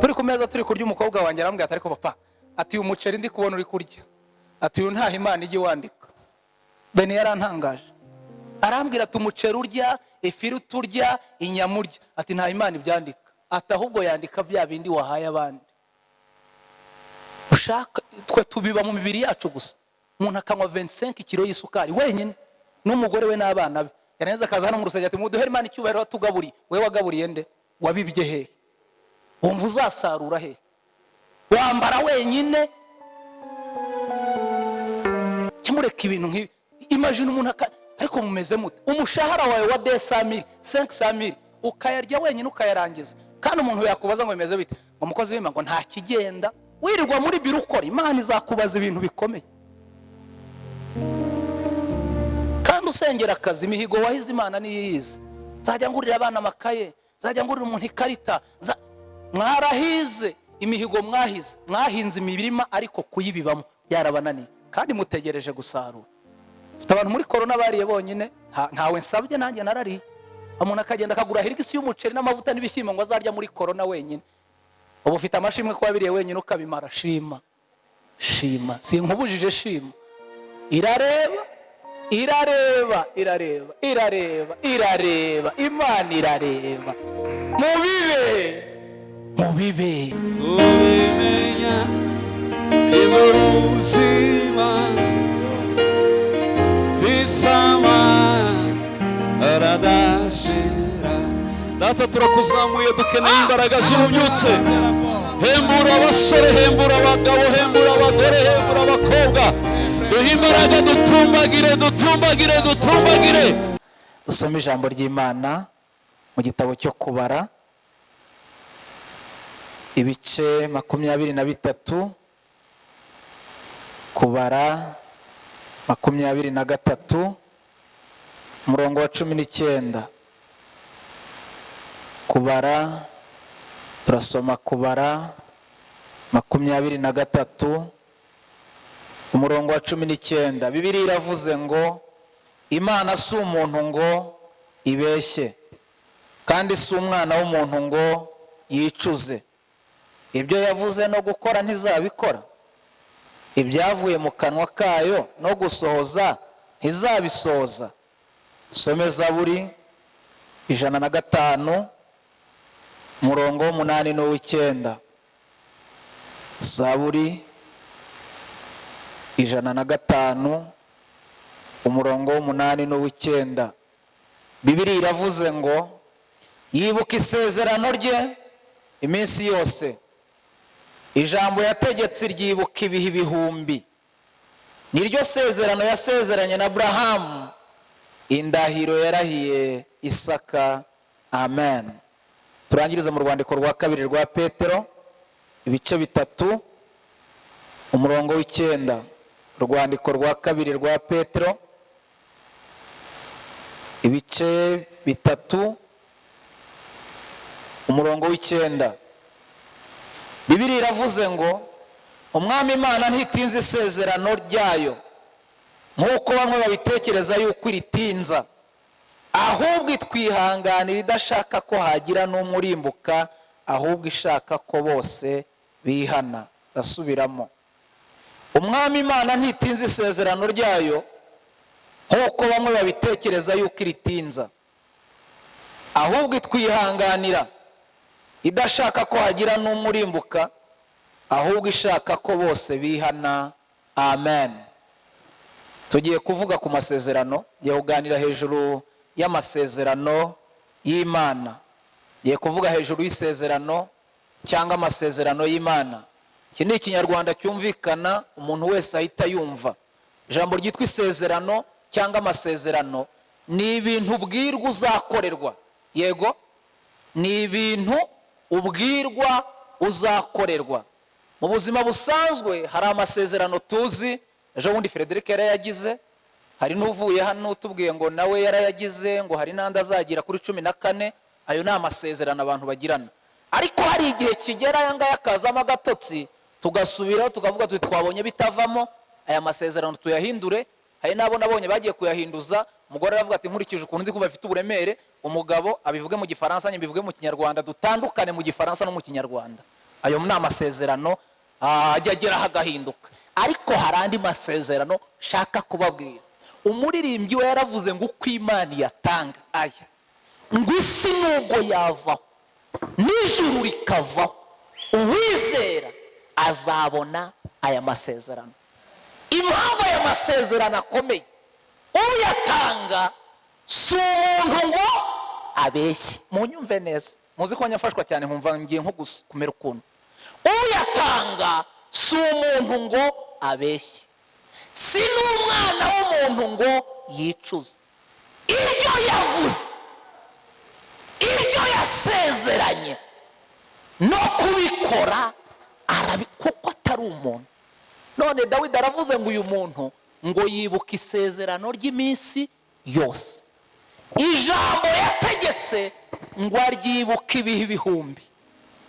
turi ku meza turi kurya umukobwa wanjye arambwira ati ariko papa ati uyu muceri ndi kubona uri kurya. Ati uyu ntaho imana ijya iwandika. Bene yarantangaje arambwira ati umuceri urya ifiriti urya inyama urya. Ati nta imana ibyandika. Ati ahubwo yandika bya bindi wahaye abandi. Ushaka twe tubiba mu mibiri yacu gusa. Umuntu akanywa 25 kilo y'isukari wenyine. N'umugore we n'abana be. Yarangiza akaza hano mu rusengero ati muduhere imana icyubahiro watugaburiye we wagaburiye nde? Wabibye hehe? Wumva uzasarura hehe wambara wenyine? Kimureka ibintu nk'ibi. Imagine umuntu ariko mumeze mute. Umushahara wawe wa desamiri senki samiri ukayarya wenyine ukayarangiza. Kandi umuntu yakubaza ngo bimeze bite? Umukozi w'imana ngo nta kigenda wirirwa muri biro ukora. Imana izakubaza ibintu bikomeye. Kandi usengera akazi imihigo wahize imana niyo iyizi nzajya ngurira abana amakaye nzajya ngurira umuntu ikarita mwarahize imihigo mwahize. Mwahinze imirima ariko kuyibibamo. Byarabananiye kandi mutegereje gusarura. Mfite abantu muri korona bariye bonyine. Nta- ntawe nsabye nanjye narariye. Umuntu akagenda akagura hirigisi y'umuceri n'amavuta n'ibishyimbo ngo azarya muri korona wenyine. Ubu ufite amashimwe ko wabiriye wenyine ukabimara. Shima. Shima. Sinkubujije shima. Irareba. Irareba. Irareba. Irareba. Irareba. Imana irareba. Mubibe. Mubibe kubimenya ni bwo buzima visama aradashira. Data turakuzamuye dukeneye imbaraga z'ububyutse hembura abasore hembura abagabo hembura abagore hembura abakobwa. Duhe imbaraga dutumbagire dutumbagire dutumbagire. Dusome ijambo ry'imana mu gitabo cyo kubara. Ibice makumyabiri na bitatu kubara makumyabiri na gatatu umurongo wa cumi n'icyenda. Kubara turasoma kubara makumyabiri na gatatu umurongo wa cumi n'icyenda. Bibiri iravuze ngo imana si umuntu ngo ibeshye kandi si umwana w'umuntu ngo yicuze. Ibyo yavuze no gukora ntizabikora. Ibyavuye mu kanwa kayo no gusohoza ntizabisohoza. Some zaburi ijana na gatanu umurongo w'umunani n'uw'icyenda. Zaburi ijana na gatanu umurongo w'umunani n'uw'icyenda. Bibiri iravuze ngo yibuka isezerano rye iminsi yose. Ijambo yategetse ryibuka ibihe ibihumbi. Niryo sezerano yasezeranye na burahamu indahiro yarahiye isaka. Amen. Turangiriza mu rwandiko rwa kabiri rwa petero ibice bitatu umurongo w'icyenda. Urwandiko rwa kabiri rwa petero ibice bitatu umurongo w'icyenda. Bibiri iravuze ngo umwami imana ntitinze isezerano ryayo. Nk'uko bamwe babitekereza yuko iritinza. Ahubwo itwihanganira idashaka ko hagira n'umwe urimbuka ahubwo ishaka ko bose bihana. Ndasubiramo. Umwami imana ntitinze isezerano ryayo. Nk'uko bamwe babitekereza yuko iritinza. Ahubwo itwihanganira idashaka ko hagira n'umwe urimbuka ahubwo ishaka ko bose bihana. Amen. Tugiye kuvuga ku masezerano. Ngiye kuganira hejuru y'amasezerano y'imana. Ngiye kuvuga hejuru y'isezerano cyangwa amasezerano y'imana. Iki ni ikinyarwanda cyumvikana umuntu wese ahita yumva. Ijambo ryitwa isezerano cyangwa amasezerano ni ibintu ubwirwa uzakorerwa. Yego? Ni ibintu ubwirwa uzakorerwa. Mu buzima busanzwe hari amasezerano tuzi ejo bundi frederic yarayagize hari n'uvuye hano utubwiye ngo nawe yarayagize ngo hari n'andi azagira kuri cumi na kane ayo ni amasezerano abantu bagirana. Ariko hari igihe kigera aya ngaya akazamo agatotsi tugasubiraho tukavuga tuti twabonye bitavamo aya masezerano tuyahindure hari n'abo nabonye bagiye kuyahinduza umugore aravuga ati nkurikije ukuntu ndi kumva afite uburemere. Umugabo abivuge mu gifaransa mbivuge mu kinyarwanda. Dutandukane mu gifaransa no mu kinyarwanda. Ayo ni amasezerano ah, ajya ageraho agahinduka. Ariko hari andi masezerano shaka kubabwira. Umuririmbyi we yaravuze ngo uko imana iyatanga. Aya. Ngo isi nubwo yavaho n'ijuru rikavaho uwizera azabona aya masezerano. Impamvu aya masezerano akomeye. Uyatanga si umuntu ngo abeshye. Munyumve neza. Muzi ko nyafashwa cyane nkumva ngiye nko kumera ukuntu. Uyatanga si umuntu ngo abeshye. Si n'umwana w'umuntu ngo yicuze ibyo yavuze ibyo yasezeranye no kubikora arabi kuko atari umuntu. None dawidi aravuze ngo uyu muntu ngo yibuke isezerano ry'iminsi yose. Ijambo yategetse ngo aryibuke ibihe ibihumbi.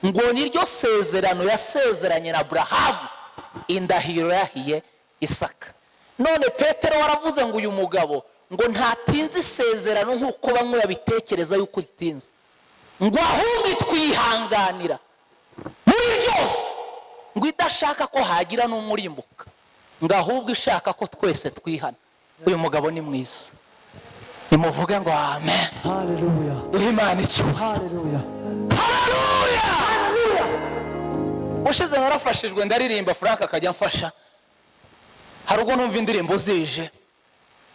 Ngo niryo sezerano yasezeranye na burahamu indahiro yahiye isaka. None petero waravuze ngo uyu mugabo ngo ntatinze isezerano nk'uko bamwe babitekereza yuko ritinze ngo ahubwo twihanganira. Muri byose ngo idashaka ko hagira n'umurimbuka ngo ahubwo ishaka ko twese twihana. Uyu mugabo ni mwiza. Nimuvuge ngo amen. Duhe imana Hallelujah. haleluya ushize narafashijwe ndaririmba frank akajya amfasha hari ubwo numva indirimbo zije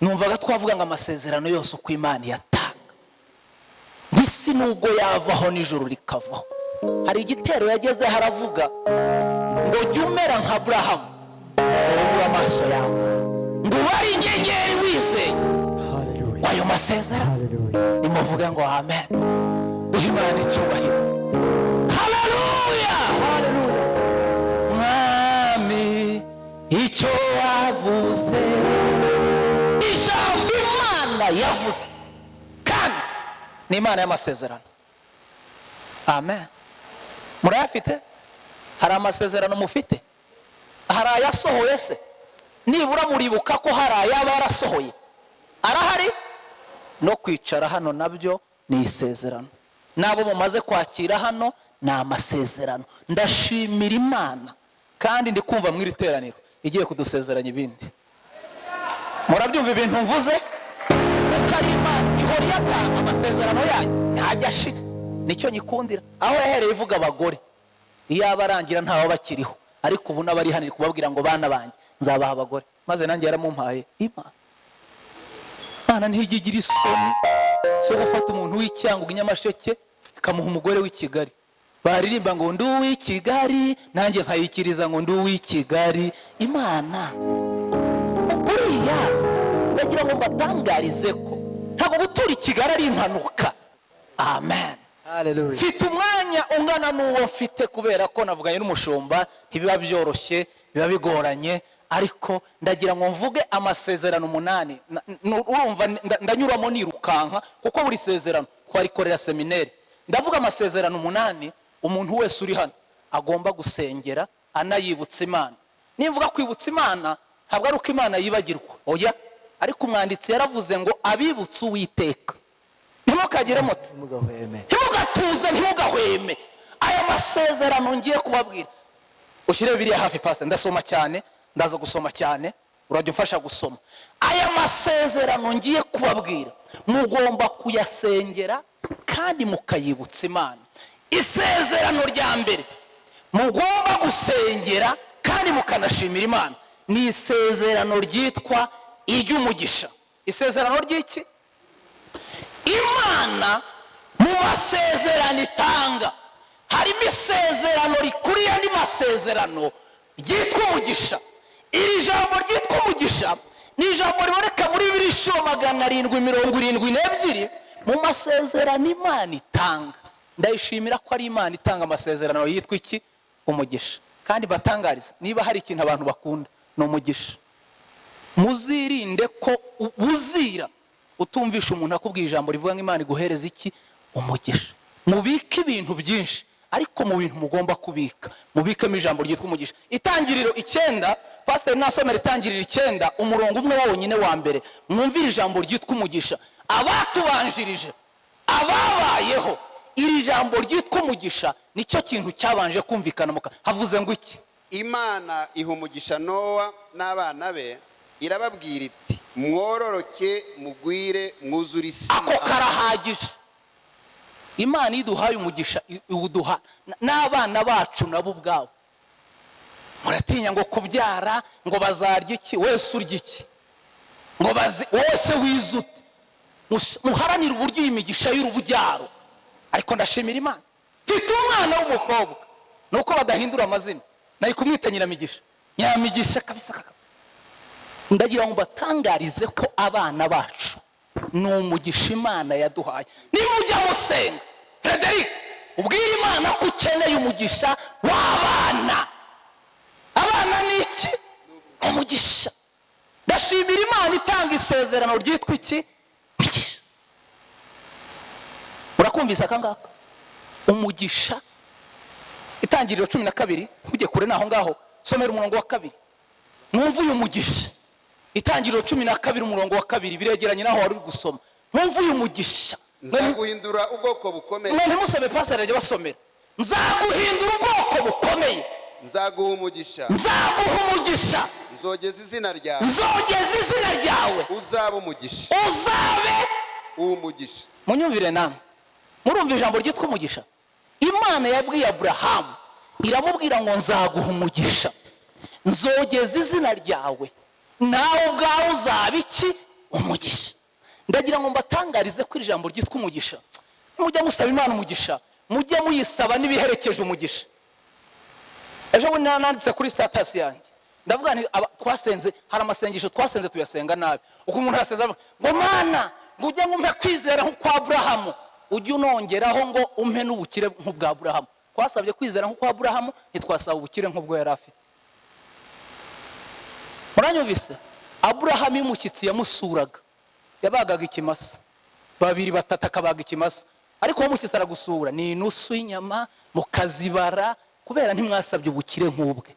numvaga twavuga ngo amasezerano yose uko imana iyatanga ngo isi nubwo yavaho n'ijoro rikavaho. Hari igitero yagezeho aravuga jya umera nka burahamu ubura amaso yawe ngo ubare inyenyeri wizeye ayo masezerano nimuvuge ngo amen. Duhe imana icyubahiro haleluya mwami icyo wavuze. Ijambo imana yavuze. Kandi ni imana y'amasezerano. Amen. Murayafite? Hari amasezerano mufite? Hari ayasohoye se nibura muribuka ko hari ayaba yarasohoye arahari? No kwicara hano na byo ni isezerano. N'abo mumaze kwakira hano ni amasezerano. Ndashimira imana kandi ndi kumva mu iri teraniro. Igiye kudusezeranya ibindi. Murabyumva ibintu mvuze? Kuko ari imana ihora iyatanga amasezerano yanyu. Ntajya ashira. Nicyo nyikundira. Aho yahereye ivuga abagore. Iyo arangira ntawe bakiriho. Ariko ubu n'abari hano iri kubabwira ngo bana banjye nzabaha abagore. Maze nanjye yaramumpaye imana ntijya igira isoni zo gufata umuntu w'icyangugu inyamasheke ikamuha umugore w'i kigali. Baririmba ngo ndi uw'i kigali. Nanjye nkayikiriza ngo ndi uw'i kigali. Imana buriya ndagira ngo mbatangarize ko ntabwo gutura i kigali ari impanuka. Amen. Mfite umwanya ungana n'uwo mfite kubera ko navuganye n'umushumba ntibiba byoroshye biba bigoranye ariko ndagira ngo mvuge amasezerano umunani. Urumva nda- ndanyuramo nirukanka kuko buri sezerano twarikorera semineri. Ndavuga amasezerano umunani umuntu wese uri hano agomba gusengera anayibutsa imana. Nimvuga kwibutsa imana ntabwo ari uko imana yibagirwa. Oya! Ariko umwanditsi yaravuze ngo abibutse uwiteka. Ntimukagire muti. Ntimugatuze ntimugahweme. Aya masezerano ngiye kubabwira. Ushyire biriya hafi pasita ndasoma cyane ndaza gusoma cyane. Urajya umfasha gusoma. Aya masezerano ngiye kubabwira. Mugomba kuyasengera kandi mukayibutsa imana. Isezerano rya mbere. Mugomba gusengera kandi mukanashimira imana. Ni isezerano ryitwa iry'umugisha. Isezerano ry'iki? Imana mu masezerano itanga. Harimo isezerano rikuriye andi masezerano ryitwa umugisha. Iri jambo ryitwa umugisha ni ijambo riboneka muri bibiri inshuro magana arindwi mirongo irindwi n'ebyiri. Mu masezerano imana itanga. Ndayishimira ko ari imana itanga amasezerano yitwa iki? Umugisha. Kandi batangariza niba hari ikintu abantu bakunda ni umugisha. Muzirinde ko uzira utumvisha umuntu akubwira ijambo rivuga ngo imana iguhereza iki? Umugisha. Mubike ibintu byinshi ariko mu bintu mugomba kubika. Mubikemo ijambo ryitwa umugisha. Itangiriro icyenda pasiteri nasomera itangiriro icyenda umurongo umwe wonyine wa mbere. Mwumvire ijambo ryitwa umugisha. Abatubanjirije ababayeho iri jambo ryitwa umugisha ni cyo kintu cyabanje kumvikana havuze ngo iki? Imana iha umugisha nowa n'abana be irababwira iti mwororoke mugwire mwuzure isi ako karahagije. Imana iduhaye umugisha iwuduha n'abana bacu nabo ubwabo. Muratinya ngo kubyara ngo bazarya iki? Wese urya iki? Ngo wose wizute. Muharanire uburyo iyi migisha y'urubyaro. Ariko ndashimira imana. Mfite umwana w'umukobwa. Ni uko badahindura amazina. Nari kumwita nyiramigisha nyiramigisha kabisa kaka ndagira ngo mbatangarize ko abana bacu ni umugisha imana yaduhaye. Nimujya musenga. Frederic ubwire imana ko ukeneye umugisha w'abana abana ni iki? Umugisha. Ndashimira imana itanga isezerano ryitwa iki? Umugisha. Urakumvise aka ngaka? Umugisha. Itangiriro cumi na kabiri ntujye kure naho ngaho. Somera umurongo wa kabiri. Mwumve uyu mugisha. Itangiriro cumi na kabiri umurongo wa kabiri biregeranye naho wari uri gusoma. Mwumve uyu mugisha nzaguhindura ubwoko bukomeye. Mwe ntimusome pasiteri ajya basomera nzaguhindura ubwoko bukomeye. Nzaguha umugisha. Nzaguha umugisha. Nzogeza izina ryawe. Nzogeza izina ryawe. Uzaba umugisha. Uzabe uw'umugisha munyumvire namwe. Murumva ijambo ryitwa umugisha. Imana yabwiye aburahamu iramubwira ngo nzaguha umugisha. Nzogeza izina ryawe. Nawe ubwawe uzaba iki? Umugisha. Ndagira ngo mbatangarize ko iri jambo ryitwa umugisha. Mujya musaba imana umugisha. Mujye muyisaba n'ibiherekeje umugisha. Ejo bundi nanditse kuri sitatasi yanjye. Ndavuga nti twasenze hari amasengesho twasenze tuyasenga nabi. Uko umuntu yasenze ngo mana ngo ujye ngo umpe kwizera nk'ukwa aburahamu. Ujye unongeraho ngo umpe n'ubukire nk'ubwa aburahamu. Twasabye kwizera nk'ukwa aburahamu ntitwasaba ubukire nk'ubwo yari afite. Muranyumvise? Aburahamu iyo yamusuraga yabagaga ikimasa. Babiri batatu akabaga ikimasa. Ariko uwo mushyitsi aragusura. Ni inusu y'inyama mukazibara kubera ntimwasabye ubukire nk'ubwe.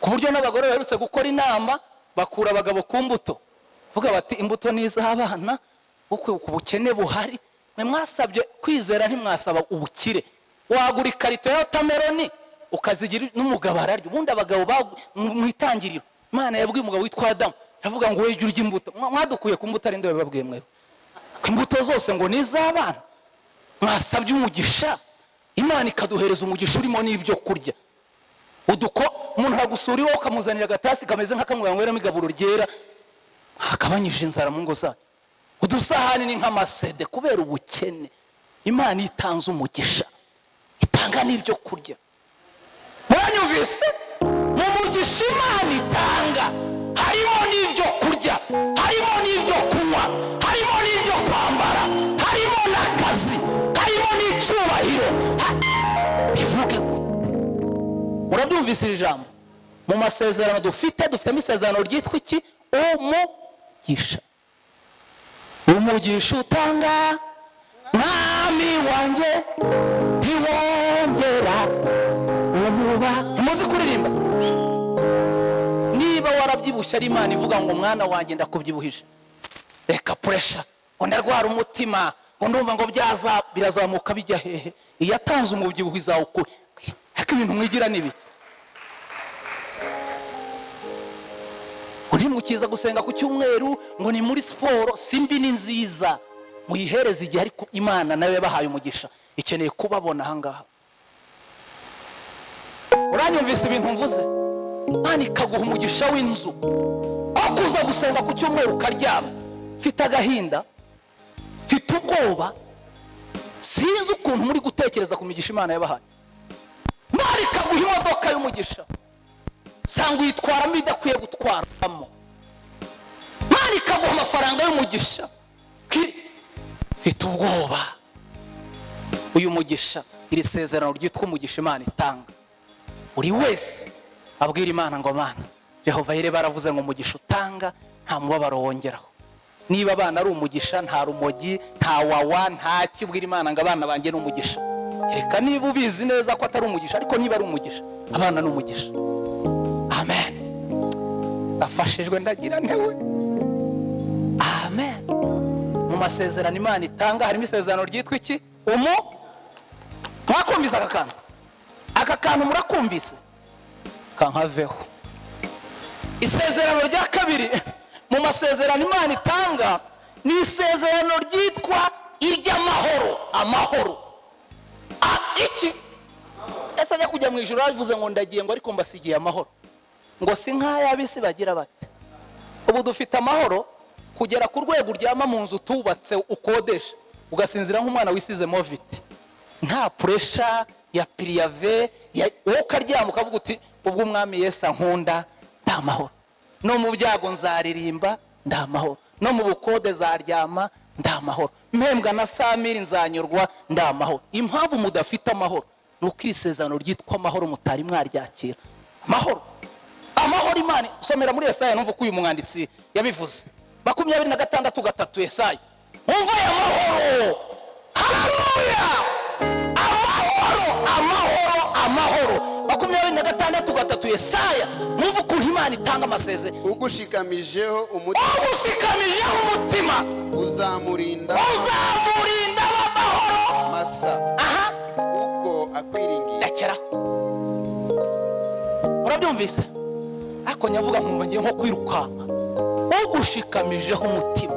Ku buryo n'abagore baherutse gukora inama bakura abagabo ku mbuto. Vuga bati imbuto ni iz'abana ku bukene buhari. Mwe mwasabye kwizera ntimwasaba ubukire. Wagura ikarito ya wotameroni ukazigira n'umugabo ararya. Ubundi abagabo mu itangiriro. Imana yabwiye umugabo witwa adamu aravuga ngo wejye urya imbuto. Mwa- mwadukuye ku mbuto ari bababwiye mwewe ko imbuto zose ngo ni iz'abana mwasabye umugisha. Imana ikaduhereza umugisha urimo n'ibyo kurya. Uduko umuntu aragusura iwawe ukamuzanira agatasi kameze nk'akamwe banyweramo igaburo ryera. Akabanyije inzara mu ngo zayo. Udusahani ni nk'amasede kubera ubukene. Imana itanze umugisha. Itanga n'ibyo kurya. Muranyumvise? Mu mugisha imana itanga harimo n'ibyo kurya harimo n'ibyo kunywa harimo n'ibyo kwambara harimo n'akazi harimo n'icyubahiro. Bivuge gute murabyumvise iri jambo? Mu masezerano dufite dufitemo isezerano ryitwa iki? Umugisha. Umugisha utanga mwami wanjye. Niba warabyibushye ari imana ivuga ngo mwana wanjye ndakubyibuhije. Reka puresha ngo ndarwara umutima ngo ndumva ngo byaza birazamuka bijya hehe. Iyo atanze umubyibuho izawukura ariko ibintu mwigira ni ngo ntimukiza gusenga ku cyumweru ngo ni muri siporo simbi ni nziza. Muyihereze igihe ariko imana na yo yabahaye umugisha. Ikeneye kubabona ahangaha. Uranyumvise ibintu mvuze? Imana ikaguha umugisha w'inzu. Aho kuza gusenga ku cyumweru ukaryama mfite agahinda. Mfite ubwoba. Sinzi ukuntu muri gutekereza ku migisha imana yabahaye. Imana ikaguha imodoka y'umugisha. Sanga uyitwaramo idakwiye gutwaramo. Imana ikaguha amafaranga y'umugisha. Mfite ubwoba. Uyu mugisha iri sezerano ryitwa umugisha imana itanga. Buri wese abwira imana ngo mana jehova yire baravuze ngo umugisha utanga nta mubabaro wongeraho niba abana ari umugisha nta rumogi nta wawa nta kibwira imana ngo abana banjye ni umugisha. Reka niba ubizi neza ko atari umugisha ariko niba ari umugisha abana ni umugisha. Amen. Afashijwe ndagira ntewe. Amen. Mu masezerano imana itanga harimo isezerano ryitwa iki? Umugisha mwakumvise aka kantu? Aka kantu murakumvise? Kankaveho. Isezerano rya kabiri mu masezerano imana itanga ni isezerano ryitwa iry'amahoro amahoro. Ah, iki? Ese ajya kujya mu ijoro yavuze ngo ndagiye ngo ariko mbasigiye amahoro. Ngo si nk'ay'abisi bagira bate ubu dufite amahoro kugera ku rwego uryama mu nzu tubatse ukodesha ugasinzira nk'umwana wisize moviti nta puresha ya piriyave ya- wowe ukaryama ukavuga uti ubwo umwami yesu ankunda nta mahoro no mu byago nzaririmba nta mahoro no mu bukode zaryama nta mahoro mpembwa na samiri nzanyurwa nta mahoro impamvu mudafite amahoro ni uko iri sezerano ryitwa amahoro mutari mwaryakira. Amahoro. Amahoro imana. Somera muri yesaya numva uko uyu mwanditsi yabivuze. Makumyabiri na gatandatu gatatu yesaya. Umva aya mahoro. Amahoro amahoro. Amahoro makumyabiri na gatandatu gatatu yesaya. Mwumva ukuntu imana itanga amasezerano. Ugushikamijeho umutima. Uzamurinda masa aha. Uko akwiringiye rekera urabyumvise? Ariko nyavuga nkumva ngiye nko kwirukanka. Ugushikamijeho umutima.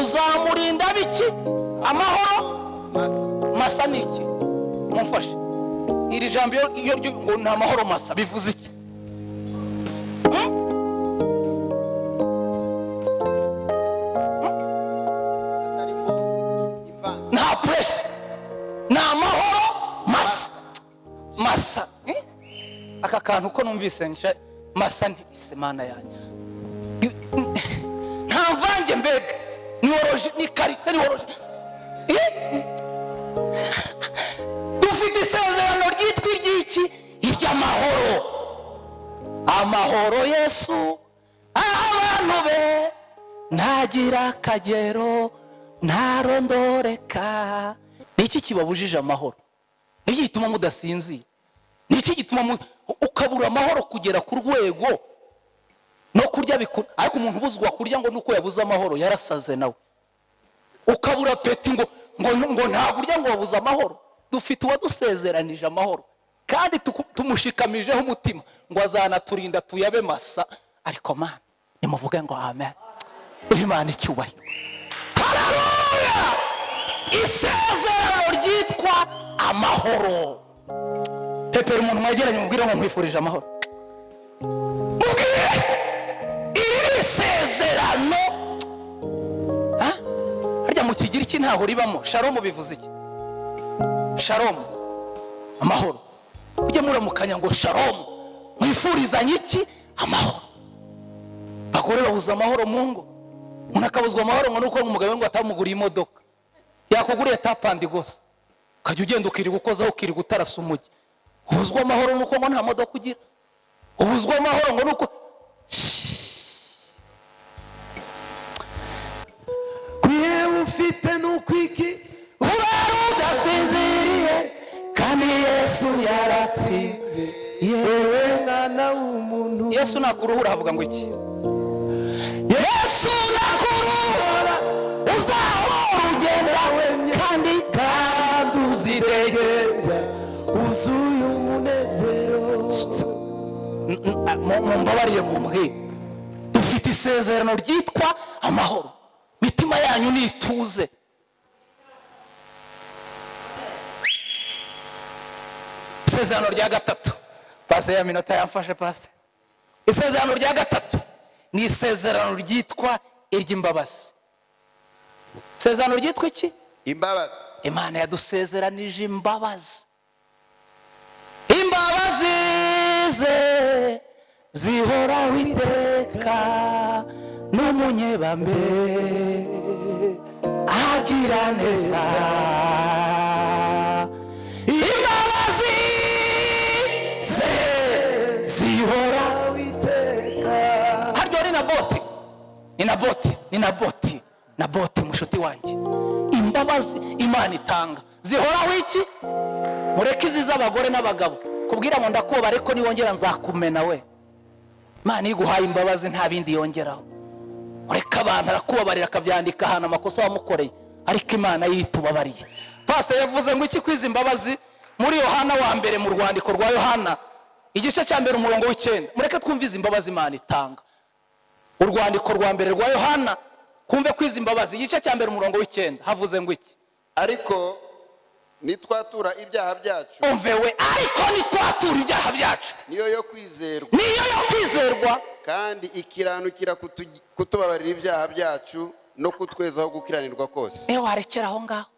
Uzamurinda biki? Amahoro? Masa ni iki? Mumfashe. Iri jambo iyo ngo ni amahoro masa. Bivuze iki? Nta puresha ni amahoro masa. Masa. Aka kantu ko numvise nsha masa ntise mana yanjye. Nta mvange mbega. Ni woroje ni karite ni woroje iry'amahoro amahoro yesu. Abantu be ntagira akagero ntarondoreka. Ni iki kibabujije amahoro? Ni iki gituma mudasinzira? Ni iki gituma ukabura amahoro kugera ku rwego no kurya biku ariko umuntu ubuzwa kurya ngo nuko yabuze amahoro yarasaze nawe. Ukabura peti ngo ngo ntabwo urya ngo wabuze amahoro. Dufite uwadusezeranije amahoro. Kandi tumushikamijeho umutima ngo azanaturinda tuyabe masa ariko mana nimuvuge ngo amen. Imana icyubahiro. Haleluya isezerano ryitwa amahoro. Pepera umuntu mwegeranye mubwire ngo nkwifurije amahoro. Mubwire! Iri ni isezerano. Harya mu kigiriki ntaho ribamo. Sharomu bivuze iki? Sharomu amahoro. Ujye muramukanya ngo sharomu mwifurizanye iki? Amahoro. Abagore babuze amahoro mu ngo. Umuntu akabuzwa amahoro ngo nuko umugabo we ngo atamuguriye imodoka. Yakuguriye tapandi gusa ukajya ugenda ukirirwa ukozaho ukirirwa utarasa umujyi ubuzwa amahoro nuko ngo nta modoka ugira. Ubuzwa amahoro ngo nuko yesu yaratsinze. Yewe mwana w'umuntu. Yesu nakuruhura havuga ngo iki? Yesu nakuruhura. Uzahora ugenda kandi kandi uzidegembya wuzuye umunezero. Mumbabarire mumbwire dufite isezerano ryitwa amahoro. Mitima yanyu nituze. Isezerano rya gatatu. Pase ya minota yamfashe pase isezerano rya gatatu. Ni isezerano ryitwa iry'imbabazi. Isezerano ryitwa iki? Imbabazi. Imana yadusezeranije imbabazi. Imbabazi ze zihoraho iteka n'umunyebambe. Agira neza. Haryo ni na boti ni na boti ni na boti mushuti wanjye. Imbabazi imana itanga. Zihoraho iki? Mureke izi z'abagore n'abagabo. Kubwira ngo ndakuba ariko niwongera nzakumena we. Imana iyo iguhaye imbabazi nta bindi yongeraho. Ureka abantu arakubabarira akabyandika ahantu amakosa wamukoreye. Ariko imana yitubabariye. Pasiteri yavuze ngo iki kwiza imbabazi? Muri yohana wa mbere mu rwandiko rwa yohana igice cya mbere umurongo w'icyenda. Mureke twumve izi mbabazi imana itanga. Urwandiko rwa mbere rwa yohana kumve ko izi mbabazi igice cya mbere umurongo w'icyenda. Havuze ngo iki? Ariko nitwatura ibyaha byacu. Umve we ariko nitwatura ibyaha byacu. Niyo yo kwizerwa. Niyo yo kwizerwa. Kandi ikiranukira kutu- kutubabarira ibyaha byacu no kutwezaho gukiranirwa kose. Niyo warekera aho ngaho?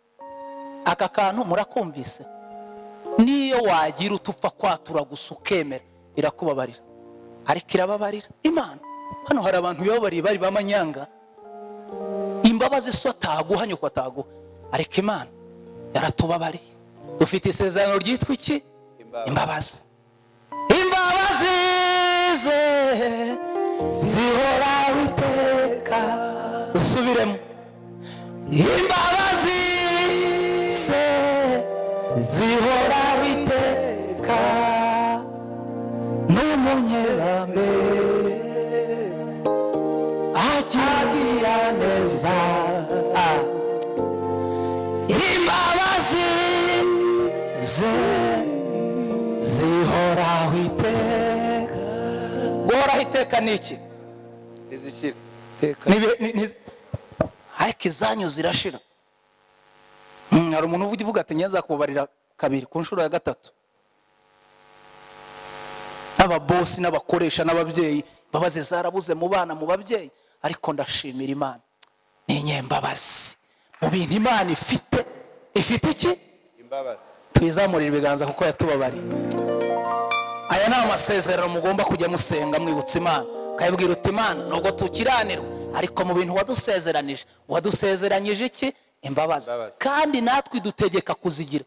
Aka kantu murakumvise? Niyo wagira utupfa kwatura gusa ukemera. Irakubabarira. Ariko irababarira. Imana. Hano hari abantu bibabariye bari b'amanyanga. Imbabazi so ataguha nyoko ataguha ariko imana yaratubabariye. Dufite isezerano ryitwa iki? Imbabazi. imbabazi. Ze zihoraho iteka dusubiremo. Imbabazi ze zihoraho iteka ze zihoraho iteka guhoraho iteka ni iki ariko izanyu zirashira Mm, hari umuntu uvuga ati nyaza kubabarira kabiri ku nshuro ya gatatu. N'ababosi n'abakoresha n'ababyeyi imbabazi zarabuze mu bana mu babyeyi. Ariko ndashimira imana. Ni inyembabazi mu bintu imana ifite ifite iki? Imbabazi. Tuyizamurire ibiganza kuko yatubabariye. Aya ni amasezerano mugomba kujya musenga mwibutsa imana. Ukayibwira uti imana nubwo tukiranirwa. Ariko mu bintu wadusezeranije wadusezeranyije iki? Imbabazi. Kandi natwe dutegeka kuzigira.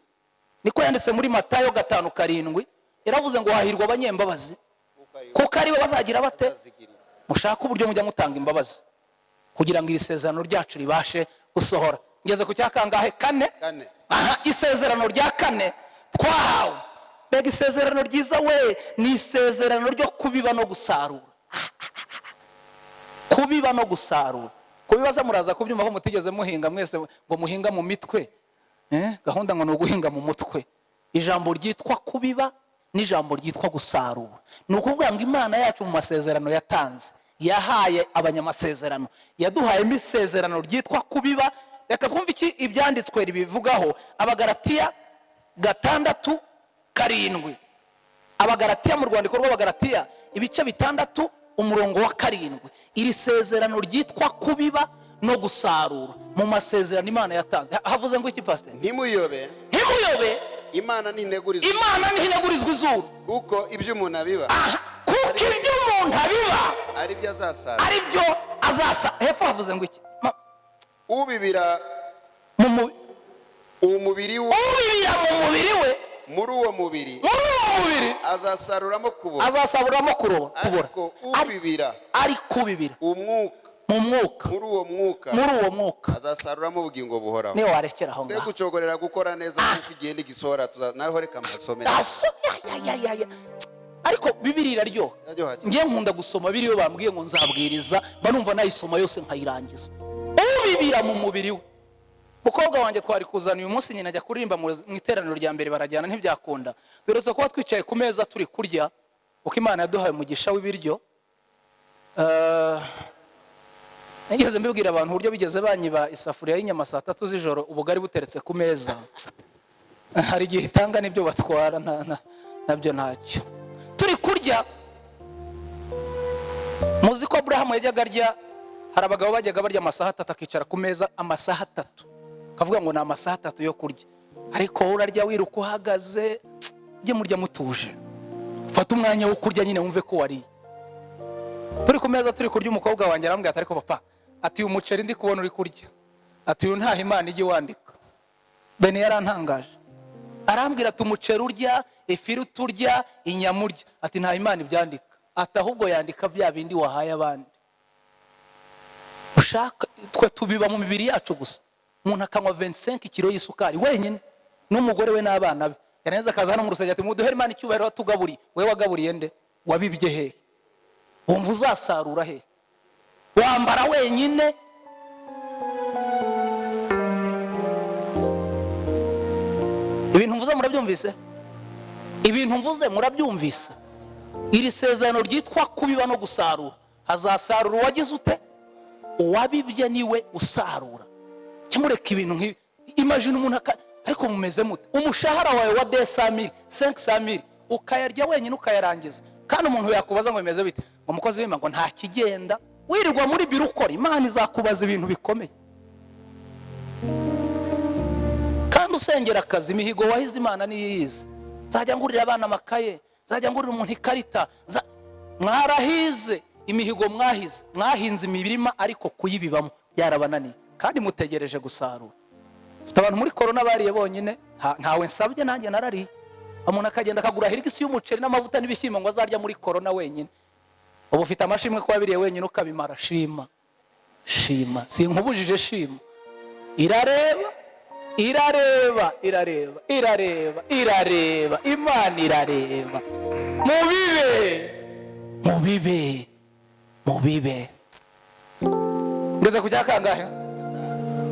Niko yanditse muri matayo gatanu karindwi yaravuze ngo hahirwa abanyembabazi. Kuko ari bo bazagira bate? Mushake uburyo mujya mutanga imbabazi. Kugira ngo iri sezerano ryacu ribashe gusohora. Ngeze ku cya kangahe? Kane. Aha isezerano rya kane. Twahawe mbega isezerano ryiza we. Ni isezerano ryo kubiba no gusarura. Kubiba no gusarura. Kubibaza muraza kubyumva ko mutigeze muhinga mwese ngo muhinga mu mitwe. Eh, gahunda ngo ni uguhinga mu mutwe. Ijambo ryitwa kubiba n'ijambo ryitwa gusarura. Ni ukuvuga ngo imana yacu mu masezerano yatanze. Yahaye abanyamasezerano. Yaduhayemo isezerano ryitwa kubiba reka twumve iki ibyanditswe ribivugaho abagaratiya gatandatu karindwi. Abagaratiya mu rwandiko rw'abagaratiya ibice bitandatu umurongo wa karindwi. Iri sezerano ryitwa kubiba no gusarura. Mu masezerano imana yatanze. Ha- havuze ngo iki pasiteri ntimuyobe. Ntimuyobe. Imana ntinegurizwa imana ntihinegurizwa izuru. Kuko ibyo umuntu abiba. Kuko ibyo umuntu abiba ari byo azasarura. ari byo azasa hepfo havuze ngo iki? Ubibira mu mu- umubiri we. Ubibira mu mubiri we. Muri uwo mubiri. Muri uwo mubiri. Azasaruramo kubura. Azasaburamo kuroba kubura. Ariko Ari- ubibira ari kubibira. umwuka. Mu mwuka. Muri uwo mwuka. Muri uwo mwuka. Azasaruramo ubugingo buhoraho. Niyo warekera aho ngaho gucogorera gukora neza kuko igenda igisohora naho reka ya. ariko bibiri iraryoha. Ngiye nkunda gusoma biriyo bambwiye ngo nzabwiriza mba numva nayisoma yose nkayirangiza. Ubibira mu mubiri we. Mukobwa wanjye twari kuzana uyu munsi nyina ajya kuririmba mu iteraniro rya mbere barajyana ntibyakunda. Duherutse kuba twicaye ku meza turi kurya uko imana yaduhaye umugisha w'ibiryo. Eh, nigeze mbibwira abantu uburyo bigeze banyiba isafuriya y'inyama saa tatu z'ijoro ubugari buteretse ku meza. Hari igihe itanga n'ibyo batwara na byo ntacyo. Turi kurya. Muzi ko aburahamu yajyaga arya hari abagabo bajyaga barya amasaha atatu akicara ku meza amasaha atatu. Akavuga ngo ni amasaha atatu yo kurya. Ariko wowe urarya wiruka uhagaze ujye murya mutuje. Fata umwanya wo kurya nyine wumve ko wariye. Turi ku meza turi kurya umukobwa wanjye arambwira ati ariko papa ati uyu muceri ndi kubona uri kurya. Ati uyu ntaho imana ijya iwandika. Bene yarantangaje. Arambwira ati umuceri urya ifiriti urya inyama urya. Ati nta imana ibyandika. Ati ahubwo yandika bya bindi wahaye abandi. Ushaka twe tubiba mu mibiri yacu gusa. Umuntu akanywa 25 kilo y'isukari wenyine n'umugore we n'abana be. Yaneza akaza hano mu rusengero ati muduhere imana icyubahiro watugaburiye we wagaburiye nde? Wabibye hehe wumva uzasarura hehe wambara wenyine? Ibintu mvuze murabyumvise? Ibintu mvuze murabyumvise. Iri sezerano ryitwa kubiba no gusarura. Hazasarura uwagize ute? Uwabibye ni we usarura. Cyamureka ibintu nk'ibi. Imajina umuntu ariko mumeze mute. Umushahara wawe wa senki samiri ukayarya wenyine ukayarangiza. Kandi umuntu yakubaza ngo bimeze bite? Ngo umukozi w'imana ngo nta kigenda. Wirirwa muri biro ukora. Imana izakubaza ibintu bikomeye. Kandi usengera akazi imihigo wahize imana niyo iyizi nzajya ngurira abana amakaye nzajya ngurira umuntu ikarita mwarahize. Imihigo mwahize mwahinze imirima ariko kuyibibamo. Byarabananiye kandi mutegereje gusarura. Ufite abantu muri korona bariye bonyine. Nta- ntawe nsabye nanjye narariye. Umuntu akagenda akagura hirigisi y'umuceri n'amavuta n'ibishyimbo ngo azarya muri korona wenyine. Ubu ufite amashimwe ko wabiriye wenyine ukabimara. Shima. Shima. Sinkubujije shima. Irareba. Irareba. Irareba. Irareba. Irareba. Imana irareba. Mubibe. Mubibe. Mubibe ngeze ku cya kangahe?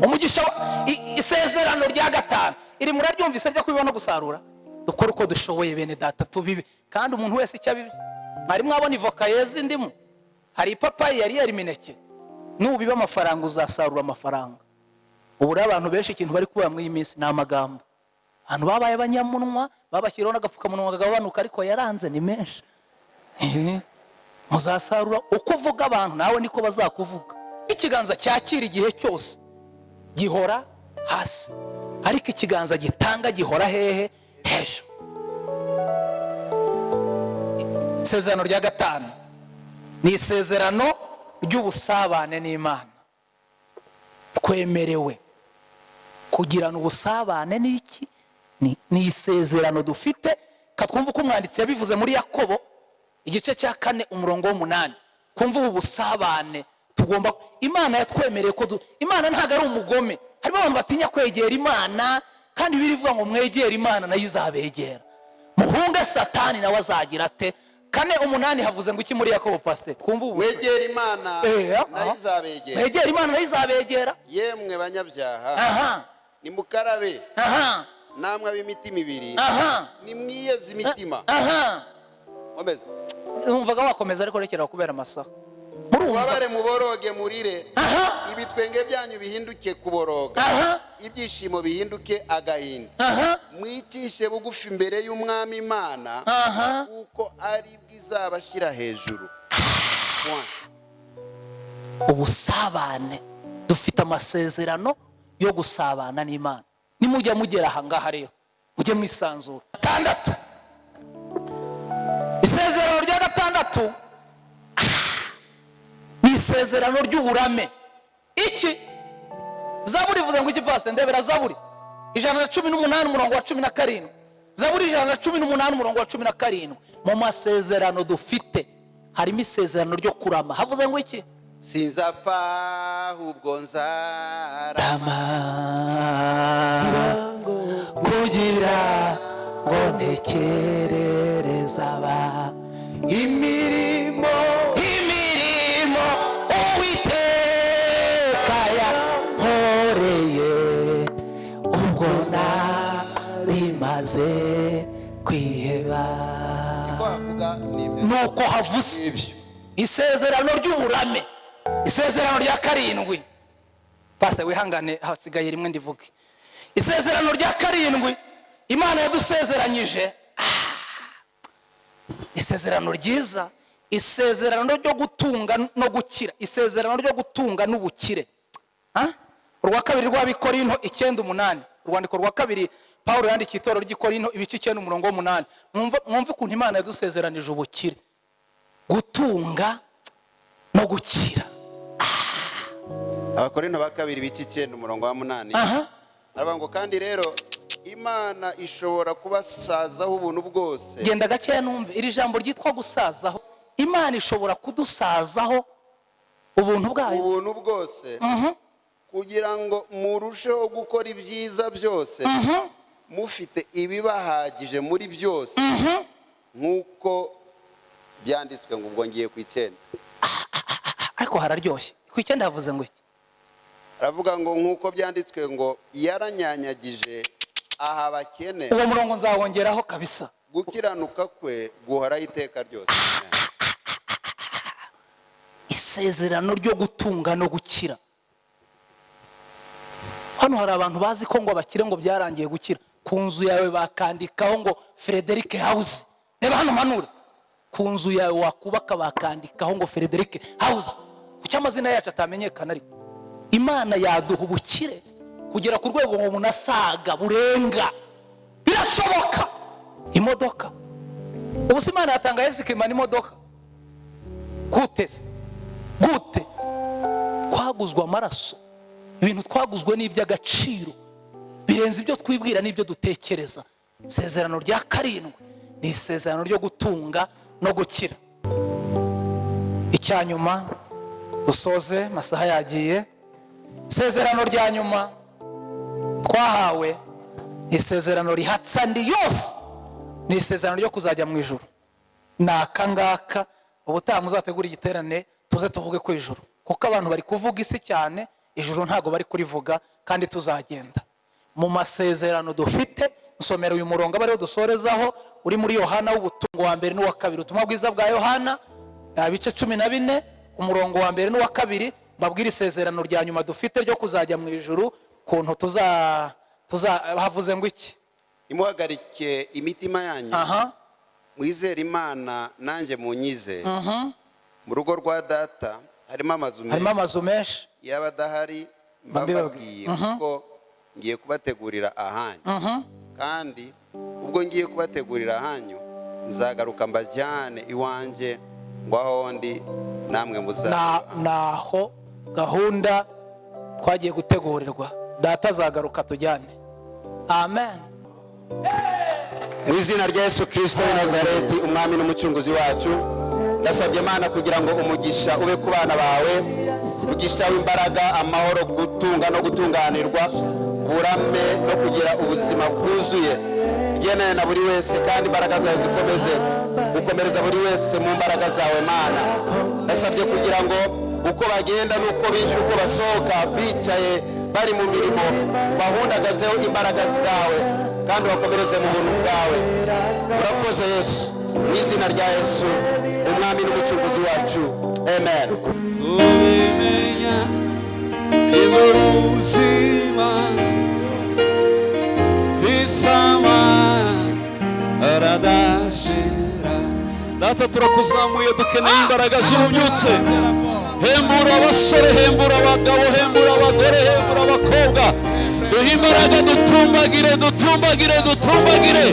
Umugisha isezerano rya gatanu. Iri muraryumvise ryo kubiba no gusarura. Dukore uko dushoboye bene data tubibe. Kandi umuntu wese icyo abibye mwari mwabona ivoka yeze indimu. Hari ipapayi yari yera imineke. Nubiba amafaranga uzasarura amafaranga. Ubu rero abantu benshi ikintu bari kubura muri iyi minsi ni amagambo. Abantu babaye abanyamunwa babashyiriho n'agapfukamunwa kagabanuka ariko yaranze ni menshi. Muzasarura uko uvuga abantu nawe niko bazakuvuga. Ikiganza cyakira igihe cyose. Gihora hasi. Ariko ikiganza gitanga gihora hehe hejuru. Isezerano rya gatanu. Ni isezerano ry'ubusabane n'imana. Twemerewe kugirana ubusabane ni ni isezerano dufite. Katwumva uko umwanditsi yabivuze muri yakobo. Igice cya kane umurongo w'umunani. Kumva ubu busabane. Tugomba imana yatwemereye ko du- imana ntabwo ari umugome. Harimo abantu batinya kwegera imana kandi birivuga ngo mwegere imana na yo izabegera. Muhunge satani nawe azagira ate? Kane umunani havuze ngo iki muri yakobo pasite twumva ubu wegera imana Eh, aha. na yo izabegera. Mwegere imana na yo izabegera. Yemwe banyabyaha aha. nimukarabe. Aha. Namwe ab'imitima ibiri aha. nimwiyeze imitima. Aha. Komeza numvaga wakomeza ariko rekera kubera amasaha. Mubabare muboroge murire. Ibitwenge byanyu bihinduke kuboroga. Ibyishimo bihinduke agahinda. Mwicishe bugufi imbere y'umwami imana kuko ari bwo izabashyira hejuru. Ubusabane. Dufite amasezerano yo gusabana n'imana. Nimujya mugera aha ngaha rero. Mujye mwisanzura. Gatandatu gatandatu ni isezerano ry'uburame. Iki? Zaburi ivuze ngo iki pasite ndebera? Zaburi. Ijana na cumi n'umunani umurongo wa cumi na karindwi. Zaburi ijana na cumi n'umunani umurongo wa cumi na karindwi. Mu masezerano dufite harimo isezerano ryo kurama. Havuze ngo iki? Sinzapfa ahubwo nzara rama. Kugira ngo ntekerereze aba imirimo imirimo uwiteka yankoreye. Ubwo narimaze kwiheba. Nuko havuze isezerano ry'uburame isezerano rya karindwi. Pasita wihangane hasigaye rimwe ndivuge. Isezerano rya karindwi imana yadusezeranyije isezerano ryiza isezerano ryo gutunga no gukira isezerano ryo gutunga n'ubukire. Ah? urwa kabiri rw'abikorinto icyenda umunani. Urwandiko rwa kabiri paul yandikiye itorero ry'ikorinto ibice icyenda umurongo w'umunani. Mwumve ukuntu imana yadusezeranije ubukire. Gutunga no gukira. Abakorinto ba kabiri bica icyenda umurongo wa munani. Aha. Aravuga ngo kandi rero imana ishobora kubasazaho ubuntu bwose. Genda gakeya numve. Iri jambo ryitwa gusazaho. Imana ishobora kudusazaho ubuntu bwayo. Ubuntu bwose. Mhm, kugira ngo murusheho gukora ibyiza byose mhm, mufite ibibahagije muri byose. Mhm. nk'uko byanditswe ngo ubwo ngiye ku icyenda. Ariko hararyoshye. Ku icyenda havuze ngo iki? Aravuga ngo nk'uko byanditswe ngo yaranyanyagije aha abakene uwo murongo nzawongeraho kabisa. Gukiranuka kwe guhoraho iteka ryose. Isezerano ryo gutunga no gukira. Hano hari abantu bazi ko ngo abakire ngo byarangiye gukira. Ku nzu yawe bakandikaho ngo frederic house. Reba hano manura. Ku nzu yawe wakubaka bakandikaho ngo frederic house. Kuki amazina yacu atamenyekana ariko. Imana yaduha ubukire. Kugera ku rwego ngo umuntu asaga burenga. Birashoboka. Imodoka. Ubu se imana yatanga imodoka gute se? Gute? Twaguzwe amaraso. Ibintu twaguzwe ni iby'agaciro. Birenze ibyo twibwira n'ibyo dutekereza. Isezerano rya karindwi ni isezerano ryo gutunga no gukira. Icya nyuma dusoze amasaha yagiye. Isezerano rya nyuma twahawe isezerano rihatsa andi yose. Ni isezerano ryo kuzajya mu ijoro ni aka ngaka ubutaha muzategura igiterane tuze tuvuge ku ijoro kuko abantu bari kuvuga isi cyane ijoro ntabwo bari kurivuga kandi tuzagenda. Mu masezerano dufite nsomera uyu murongo aba ari wo dusorezaho uri muri yohana w'ubutungo wa mbere n'uwa kabiri. Ubutumwa bwiza bwa yohana ibice cumi na bine umurongo wa mbere n'uwa kabiri babwira isezerano rya nyuma dufite ryo kuzajya mu ijoro ukuntu tuza havuze ngo iki? Imuhagarike imitima yanyu. Aha. Mwizere imana nanjye munyize. Mu rugo rwa data harimo amazu harimo menshi amazu menshi. Yaba adahari mba Mbabibabwiye. mbabwiye kuko ngiye kubategurira ahanyu. Kandi ubwo ngiye kubategurira ahanyu nzagaruka mbajyane iwanjye ngo aho ndi namwe na muzaba naho gahunda twagiye gutegurirwa. Data azagaruka tujyane. Amen. Mu izina rya yesu kirisito w'i nazareti umwami n'umucunguzi wacu ndasabye imana kugira ngo umugisha ube ku bana bawe umugisha w'imbaraga amahoro gutunga no gutunganirwa uburame no kugira ubuzima bwuzuye. Ugendane na buri wese kandi imbaraga zawe zikomeze gukomereza buri wese mu mbaraga zawe mana. Ndasabye kugira ngo uko bagenda n'uko binjira uko basohoka bicaye bari mu mirimo bahundagazeho imbaraga zawe kandi bakomereze mu buntu bwawe. Urakoze yesu. Mu izina rya yesu umwami n'umucunguzi wacu. Amen. Kubimenya ni bwo buzima. Visama aradashira. Data turakuzamuye dukeneye imbaraga z'ububyutse hembura abasore hembura abagabo hembura abagore hembura abakobwa duhe imbaraga dutumbagire dutumbagire dutumbagire.